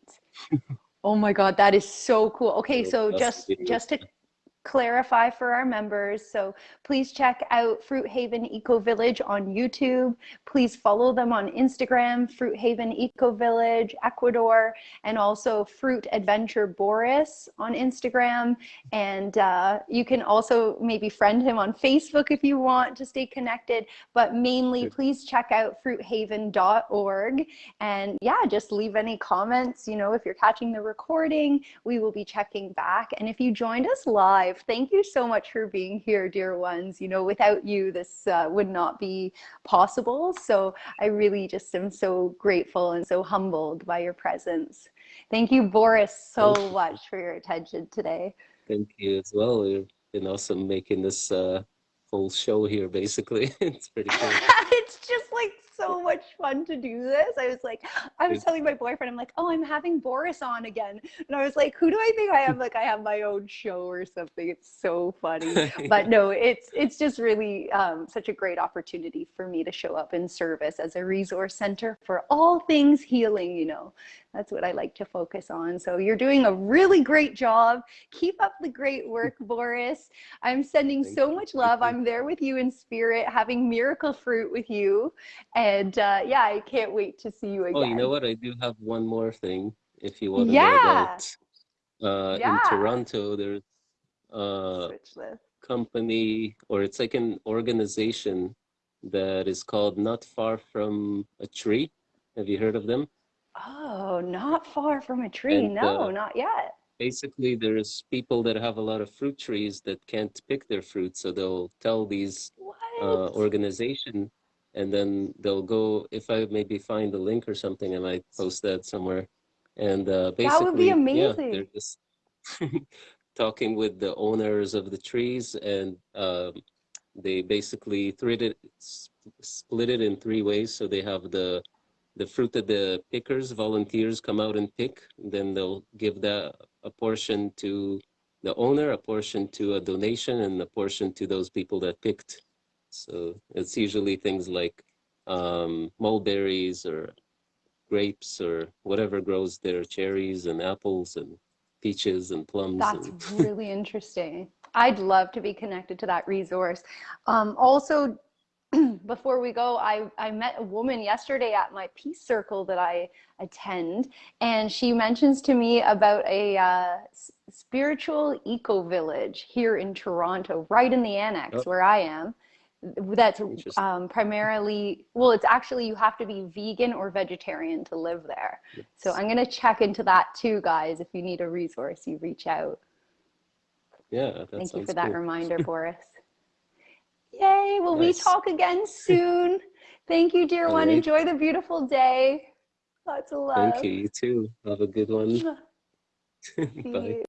oh my god, that is so cool. Okay, so just just to clarify for our members. So please check out Fruit Haven Eco Village on YouTube. Please follow them on Instagram, Fruit Haven Eco Village, Ecuador, and also Fruit Adventure Boris on Instagram. And uh, you can also maybe friend him on Facebook if you want to stay connected. But mainly, please check out fruithaven.org. And yeah, just leave any comments. You know, if you're catching the recording, we will be checking back. And if you joined us live, live. Thank you so much for being here, dear ones. You know, without you, this uh, would not be possible. So I really just am so grateful and so humbled by your presence. Thank you, Boris, so much for your attention today. Thank you as well. You've been awesome making this uh, whole show here, basically. it's pretty cool. it's just like so much fun to do this. I was like, I was telling my boyfriend, I'm like, oh, I'm having Boris on again. And I was like, who do I think I am? Like, I have my own show or something. It's so funny. But no, it's it's just really um, such a great opportunity for me to show up in service as a resource center for all things healing. You know, that's what I like to focus on. So you're doing a really great job. Keep up the great work, Boris. I'm sending Thank so you. much love. I'm there with you in spirit, having miracle fruit with you. And uh, yeah, I can't wait to see you again. Oh, you know what? I do have one more thing. If you want to Yeah. know about, uh, Yeah. in Toronto, there's a company, or it's like an organization that is called Not Far From a Tree. Have you heard of them? Oh, not far from a tree. And, no, uh, not yet. Basically, there's people that have a lot of fruit trees that can't pick their fruit, so they'll tell these uh, organization, and then they'll go. If I maybe find a link or something, and I might post that somewhere. And uh, basically, That would be yeah, amazing. they're just talking with the owners of the trees, and um, they basically it, split it in three ways. So they have the the fruit that the pickers, volunteers, come out and pick. Then they'll give that a portion to the owner, a portion to a donation, and a portion to those people that picked. So it's usually things like um, mulberries or grapes or whatever grows there, cherries and apples and peaches and plums. That's and, really interesting. I'd love to be connected to that resource. Um, also, before we go, I, I met a woman yesterday at my peace circle that I attend, and she mentions to me about a uh, spiritual eco village here in Toronto, right in the annex Oh. where I am. That's um, primarily, well, it's actually you have to be vegan or vegetarian to live there. So I'm going to check into that too, guys. If you need a resource, you reach out. yeah, Thank you for that reminder, Boris. Yay. Will we talk again soon? Thank you, dear one. Alright. Enjoy the beautiful day. Lots of love. Thank you. You too. Have a good one. Bye. you.